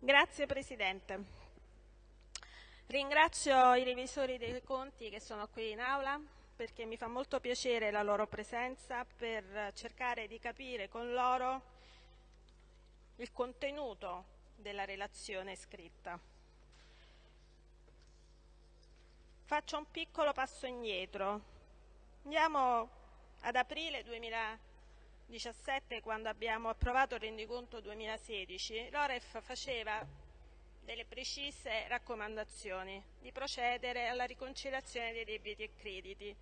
Grazie Presidente. Ringrazio i revisori dei conti che sono qui in aula perché mi fa molto piacere la loro presenza per cercare di capire con loro il contenuto della relazione scritta. Faccio un piccolo passo indietro. Andiamo ad aprile 2017 quando abbiamo approvato il rendiconto 2016. L'Oref faceva delle precise raccomandazioni di procedere alla riconciliazione dei debiti e crediti.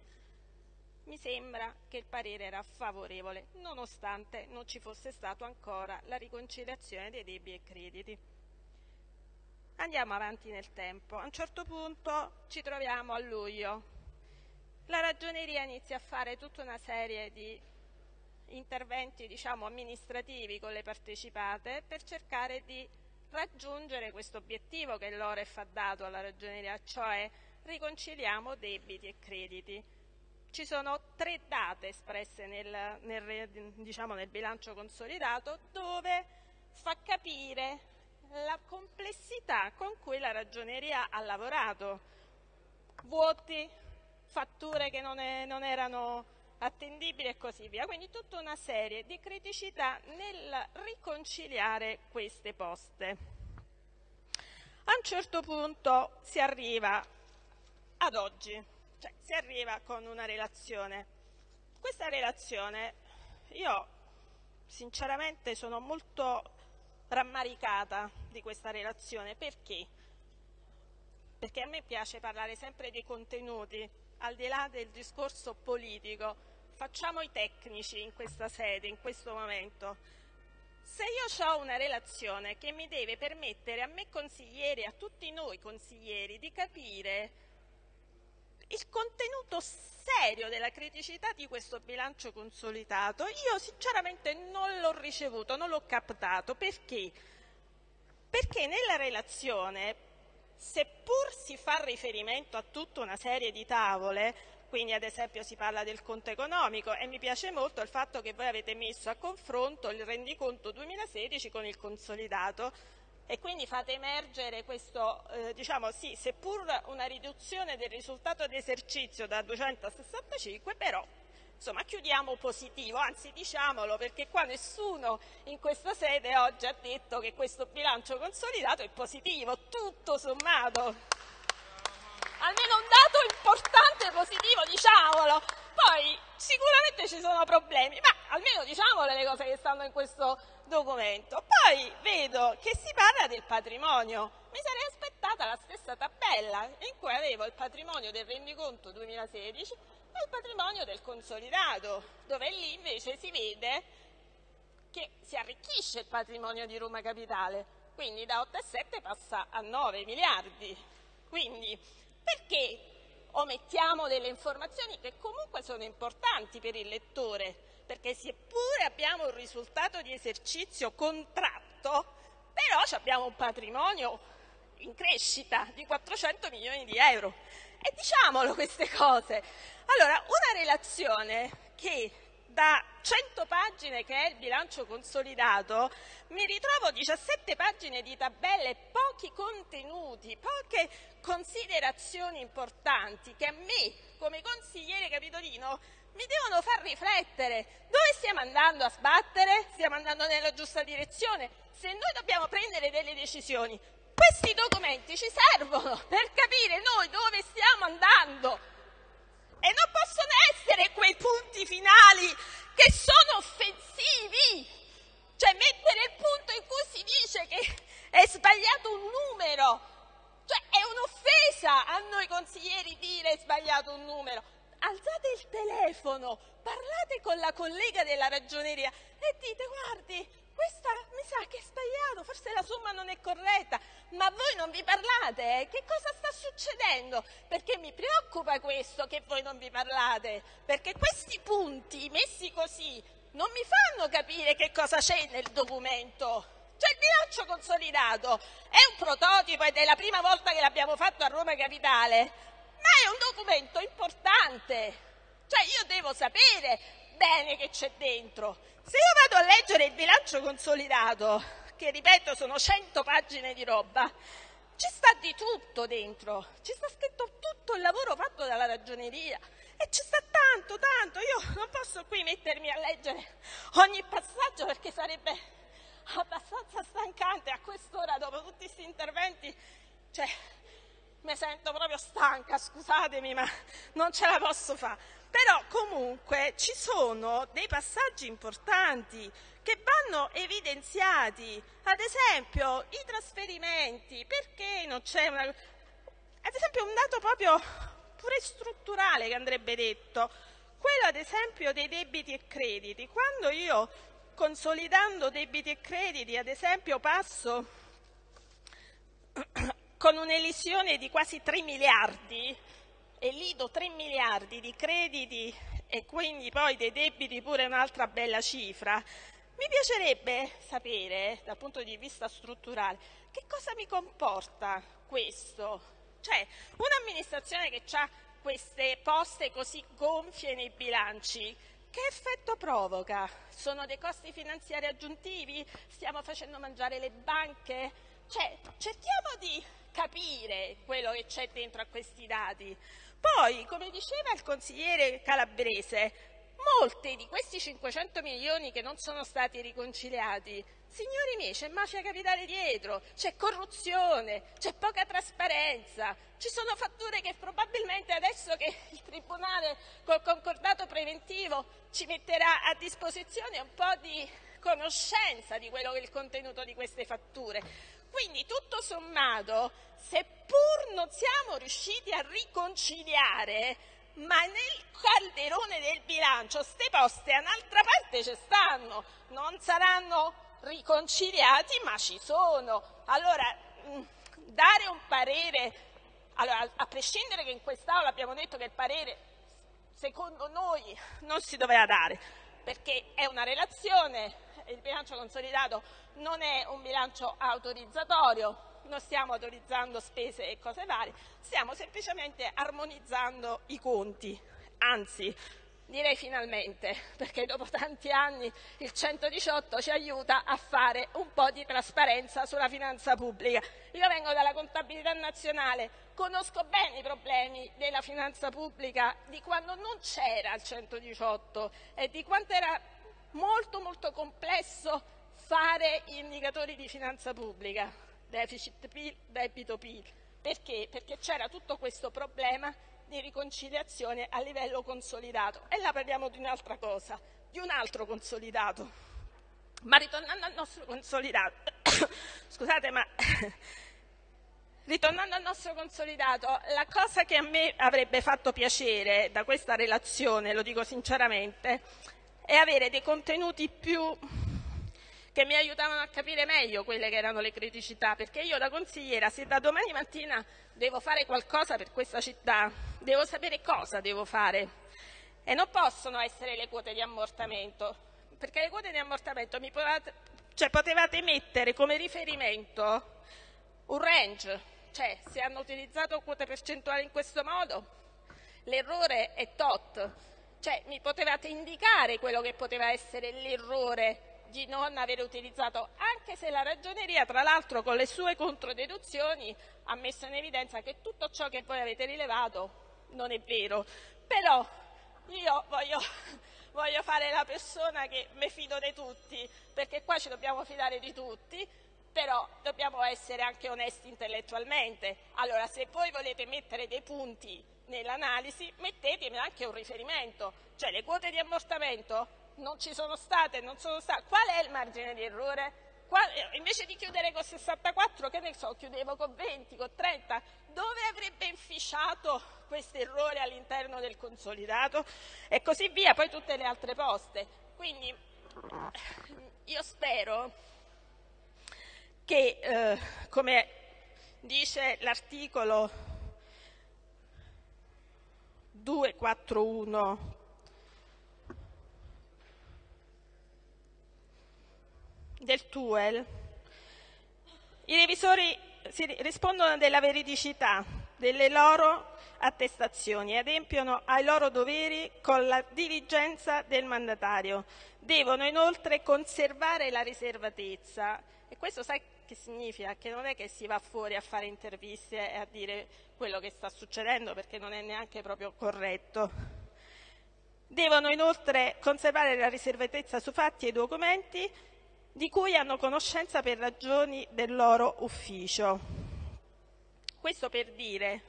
Mi sembra che il parere era favorevole, nonostante non ci fosse stato ancora la riconciliazione dei debiti e crediti. Andiamo avanti nel tempo. A un certo punto ci troviamo a luglio. La ragioneria inizia a fare tutta una serie di interventi diciamo, amministrativi con le partecipate per cercare di raggiungere questo obiettivo che l'OREF ha dato alla ragioneria, cioè riconciliamo debiti e crediti. Ci sono tre date espresse nel, nel, diciamo, nel bilancio consolidato dove fa capire la complessità con cui la ragioneria ha lavorato. Vuoti, fatture che non, è, non erano attendibili e così via. Quindi tutta una serie di criticità nel riconciliare queste poste. A un certo punto si arriva ad oggi, cioè si arriva con una relazione. Questa relazione io sinceramente sono molto rammaricata di questa relazione. Perché? Perché a me piace parlare sempre dei contenuti, al di là del discorso politico. Facciamo i tecnici in questa sede, in questo momento. Se io ho una relazione che mi deve permettere a me consiglieri, a tutti noi consiglieri, di capire il contenuto serio della criticità di questo bilancio consolidato, io sinceramente non l'ho ricevuto, non l'ho captato. Perché? Perché nella relazione, seppur si fa riferimento a tutta una serie di tavole, quindi ad esempio si parla del conto economico e mi piace molto il fatto che voi avete messo a confronto il rendiconto 2016 con il consolidato, e quindi fate emergere questo, eh, diciamo sì, seppur una riduzione del risultato di esercizio da 200 a 65, però insomma chiudiamo positivo, anzi diciamolo perché qua nessuno in questa sede oggi ha detto che questo bilancio consolidato è positivo, tutto sommato. Almeno un dato importante positivo, diciamolo. Poi sicuramente ci sono problemi, ma almeno diciamole le cose che stanno in questo documento. Poi vedo che si parla del patrimonio. Mi sarei aspettata la stessa tabella in cui avevo il patrimonio del rendiconto 2016 il patrimonio del consolidato, dove lì invece si vede che si arricchisce il patrimonio di Roma Capitale, quindi da 8,7 passa a 9 miliardi. Quindi perché omettiamo delle informazioni che comunque sono importanti per il lettore, perché seppure abbiamo un risultato di esercizio contratto, però abbiamo un patrimonio in crescita di 400 milioni di euro. E diciamolo queste cose. Allora, una relazione che da 100 pagine che è il bilancio consolidato, mi ritrovo 17 pagine di tabelle, pochi contenuti, poche considerazioni importanti che a me, come consigliere capitolino, mi devono far riflettere. Dove stiamo andando a sbattere? Stiamo andando nella giusta direzione? Se noi dobbiamo prendere delle decisioni, questi documenti ci servono per capire noi dove stiamo andando e non possono essere quei punti finali che sono offensivi. Cioè mettere il punto in cui si dice che è sbagliato un numero. Cioè è un'offesa a noi consiglieri dire è sbagliato un numero. Alzate il telefono, parlate con la collega della ragioneria e dite guardi, questa mi sa che è sbagliato, forse la somma non è corretta, ma voi non vi parlate, che cosa sta succedendo? Perché mi preoccupa questo che voi non vi parlate, perché questi punti messi così non mi fanno capire che cosa c'è nel documento. Cioè il bilancio consolidato è un prototipo ed è la prima volta che l'abbiamo fatto a Roma Capitale, ma è un documento importante. Cioè io devo sapere bene che c'è dentro. Se io vado a leggere il bilancio consolidato, che ripeto sono 100 pagine di roba, ci sta di tutto dentro, ci sta scritto tutto il lavoro fatto dalla ragioneria e ci sta tanto, tanto. Io non posso qui mettermi a leggere ogni passaggio perché sarebbe abbastanza stancante a quest'ora dopo tutti questi interventi. Cioè, mi sento proprio stanca, scusatemi, ma non ce la posso fare. Però comunque ci sono dei passaggi importanti che vanno evidenziati. Ad esempio i trasferimenti, perché non c'è una... Ad esempio un dato proprio pure strutturale che andrebbe detto, quello ad esempio dei debiti e crediti. Quando io consolidando debiti e crediti, ad esempio, passo con un'elisione di quasi 3 miliardi e lido 3 miliardi di crediti e quindi poi dei debiti pure un'altra bella cifra, mi piacerebbe sapere, dal punto di vista strutturale, che cosa mi comporta questo. Cioè, un'amministrazione che ha queste poste così gonfie nei bilanci, che effetto provoca? Sono dei costi finanziari aggiuntivi? Stiamo facendo mangiare le banche? Cioè, cerchiamo di capire quello che c'è dentro a questi dati. Poi, come diceva il consigliere calabrese, molti di questi 500 milioni che non sono stati riconciliati, signori miei, c'è mafia capitale dietro, c'è corruzione, c'è poca trasparenza, ci sono fatture che probabilmente adesso che il Tribunale col concordato preventivo ci metterà a disposizione un po' di conoscenza di quello che è il contenuto di queste fatture. Quindi tutto sommato, seppur non siamo riusciti a riconciliare, ma nel calderone del bilancio ste poste a un'altra parte ci stanno, non saranno riconciliati ma ci sono. Allora, mm, dare un parere, allora, a prescindere che in quest'Aula abbiamo detto che il parere secondo noi non si doveva dare, perché è una relazione, il bilancio consolidato non è un bilancio autorizzatorio, non stiamo autorizzando spese e cose varie, stiamo semplicemente armonizzando i conti, anzi direi finalmente, perché dopo tanti anni il 118 ci aiuta a fare un po' di trasparenza sulla finanza pubblica. Io vengo dalla contabilità nazionale, conosco bene i problemi della finanza pubblica di quando non c'era il 118 e di quanto era molto molto complesso fare indicatori di finanza pubblica deficit PIL, debito PIL. Perché? Perché c'era tutto questo problema di riconciliazione a livello consolidato. E là parliamo di un'altra cosa, di un altro consolidato. Ma ritornando al nostro consolidato, scusate, ma ritornando al nostro consolidato, la cosa che a me avrebbe fatto piacere da questa relazione, lo dico sinceramente, è avere dei contenuti più che mi aiutavano a capire meglio quelle che erano le criticità, perché io da consigliera, se da domani mattina devo fare qualcosa per questa città, devo sapere cosa devo fare. E non possono essere le quote di ammortamento, perché le quote di ammortamento mi potevate, cioè potevate mettere come riferimento un range, cioè se hanno utilizzato quote percentuali in questo modo, l'errore è tot, cioè mi potevate indicare quello che poteva essere l'errore di non aver utilizzato, anche se la ragioneria, tra l'altro con le sue controdeduzioni, ha messo in evidenza che tutto ciò che voi avete rilevato non è vero. Però io voglio, voglio fare la persona che mi fido di tutti, perché qua ci dobbiamo fidare di tutti, però dobbiamo essere anche onesti intellettualmente. Allora, se voi volete mettere dei punti nell'analisi, mettetemi anche un riferimento, cioè le quote di ammortamento non ci sono state, non sono state. Qual è il margine di errore? Qual, eh, invece di chiudere con 64, che ne so, chiudevo con 20, con 30, dove avrebbe inficiato questo errore all'interno del consolidato? E così via, poi tutte le altre poste. Quindi io spero che, eh, come dice l'articolo 241 del TUEL, i revisori rispondono della veridicità, delle loro attestazioni e adempiono ai loro doveri con la diligenza del mandatario. Devono inoltre conservare la riservatezza e questo sai che significa? Che non è che si va fuori a fare interviste e a dire quello che sta succedendo perché non è neanche proprio corretto. Devono inoltre conservare la riservatezza su fatti e documenti di cui hanno conoscenza per ragioni del loro ufficio. Questo per dire,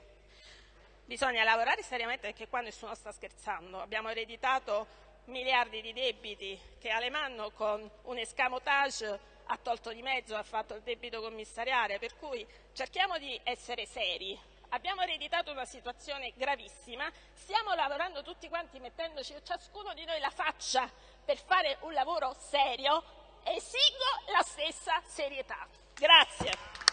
bisogna lavorare seriamente perché qua nessuno sta scherzando. Abbiamo ereditato miliardi di debiti che Alemanno con un escamotage ha tolto di mezzo, ha fatto il debito commissariale, per cui cerchiamo di essere seri. Abbiamo ereditato una situazione gravissima, stiamo lavorando tutti quanti mettendoci ciascuno di noi la faccia per fare un lavoro serio esigo la stessa serietà. Grazie.